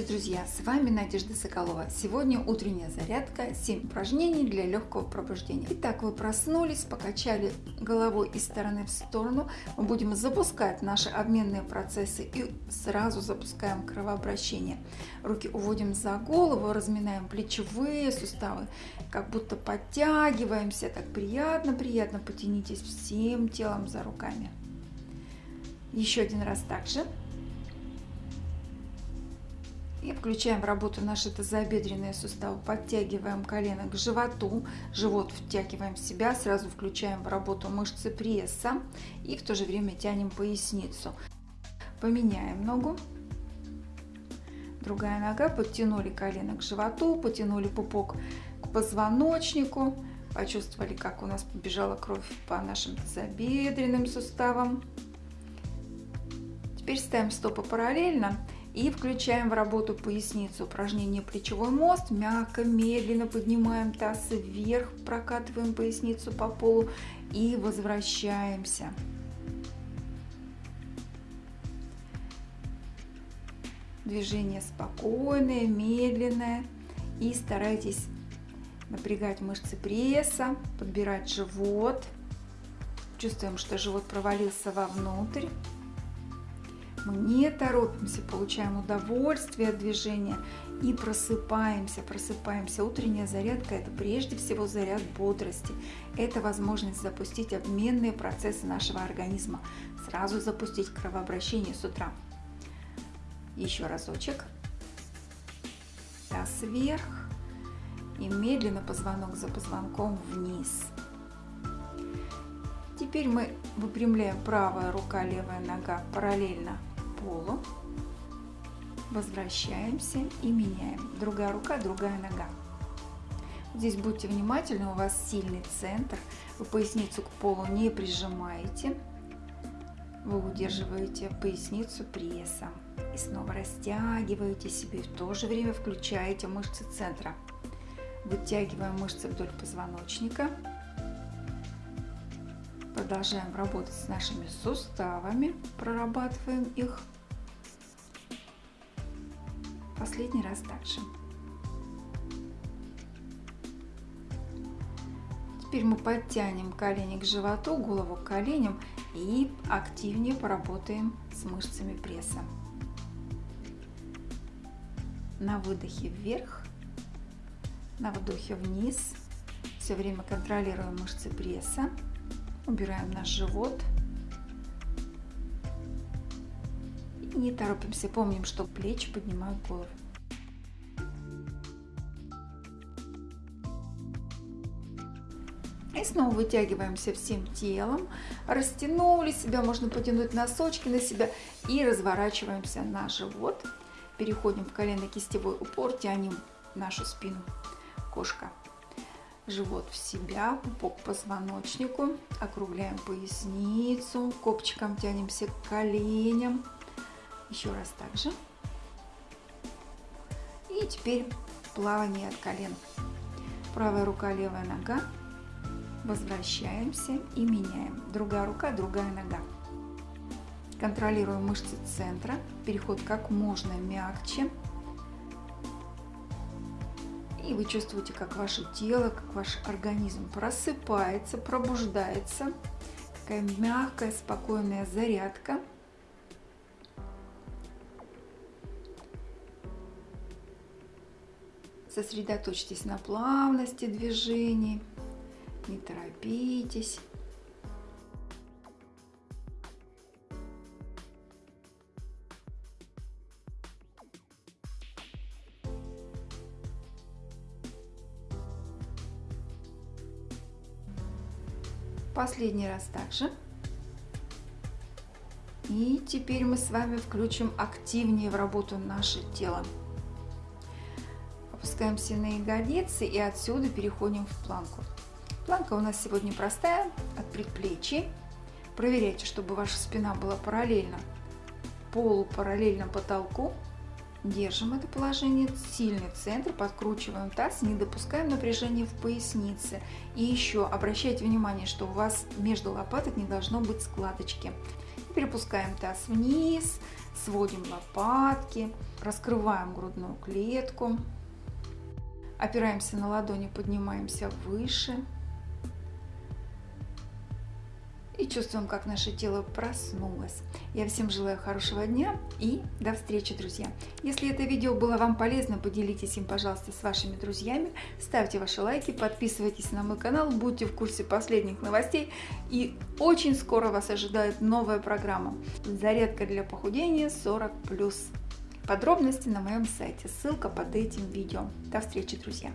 Здравствуйте, друзья! С вами Надежда Соколова. Сегодня утренняя зарядка, 7 упражнений для легкого пробуждения. Итак, вы проснулись, покачали головой из стороны в сторону. Мы будем запускать наши обменные процессы и сразу запускаем кровообращение. Руки уводим за голову, разминаем плечевые суставы, как будто подтягиваемся. Так приятно-приятно потянитесь всем телом за руками. Еще один раз также. И включаем в работу наши тазобедренные суставы. Подтягиваем колено к животу, живот втягиваем в себя, сразу включаем в работу мышцы пресса и в то же время тянем поясницу. Поменяем ногу. Другая нога, подтянули колено к животу, потянули пупок к позвоночнику. Почувствовали, как у нас побежала кровь по нашим тазобедренным суставам. Теперь ставим стопы параллельно и включаем в работу поясницу. Упражнение плечевой мост. Мягко, медленно поднимаем таз вверх, прокатываем поясницу по полу и возвращаемся. Движение спокойное, медленное. И старайтесь напрягать мышцы пресса, подбирать живот. Чувствуем, что живот провалился вовнутрь. Мы не торопимся, получаем удовольствие от движения и просыпаемся, просыпаемся. Утренняя зарядка – это прежде всего заряд бодрости. Это возможность запустить обменные процессы нашего организма, сразу запустить кровообращение с утра. Еще разочек. Таз вверх и медленно позвонок за позвонком вниз. Теперь мы выпрямляем правая рука, левая нога параллельно полу. Возвращаемся и меняем. Другая рука, другая нога. Здесь будьте внимательны, у вас сильный центр. Вы поясницу к полу не прижимаете. Вы удерживаете поясницу прессом. И снова растягиваете себе. В то же время включаете мышцы центра. Вытягиваем мышцы вдоль позвоночника. Продолжаем работать с нашими суставами, прорабатываем их. Последний раз также. Теперь мы подтянем колени к животу, голову к коленям и активнее поработаем с мышцами пресса. На выдохе вверх, на вдохе вниз. Все время контролируем мышцы пресса. Убираем наш живот. Не торопимся. Помним, что плечи поднимают голову. И снова вытягиваемся всем телом, растянули себя, можно потянуть носочки на себя и разворачиваемся на живот. Переходим в колено-кистевой упор, тянем нашу спину, кошка живот в себя, пупок к позвоночнику, округляем поясницу, копчиком тянемся к коленям. Еще раз так же. И теперь плавание от колен. Правая рука, левая нога. Возвращаемся и меняем. Другая рука, другая нога. Контролируем мышцы центра. Переход как можно мягче. И вы чувствуете, как ваше тело, как ваш организм просыпается, пробуждается. Такая мягкая, спокойная зарядка. Сосредоточьтесь на плавности движений, не торопитесь. Последний раз также. И теперь мы с вами включим активнее в работу наше тело. Опускаемся на ягодицы и отсюда переходим в планку. Планка у нас сегодня простая, от предплечий. Проверяйте, чтобы ваша спина была параллельно полу, параллельно потолку. Держим это положение, сильный центр, подкручиваем таз, не допускаем напряжения в пояснице. И еще обращайте внимание, что у вас между лопаток не должно быть складочки. Перепускаем таз вниз, сводим лопатки, раскрываем грудную клетку, опираемся на ладони, поднимаемся выше и чувствуем, как наше тело проснулось. Я всем желаю хорошего дня и до встречи, друзья! Если это видео было вам полезно, поделитесь им, пожалуйста, с вашими друзьями, ставьте ваши лайки, подписывайтесь на мой канал, будьте в курсе последних новостей и очень скоро вас ожидает новая программа «Зарядка для похудения 40+.» Подробности на моем сайте, ссылка под этим видео. До встречи, друзья!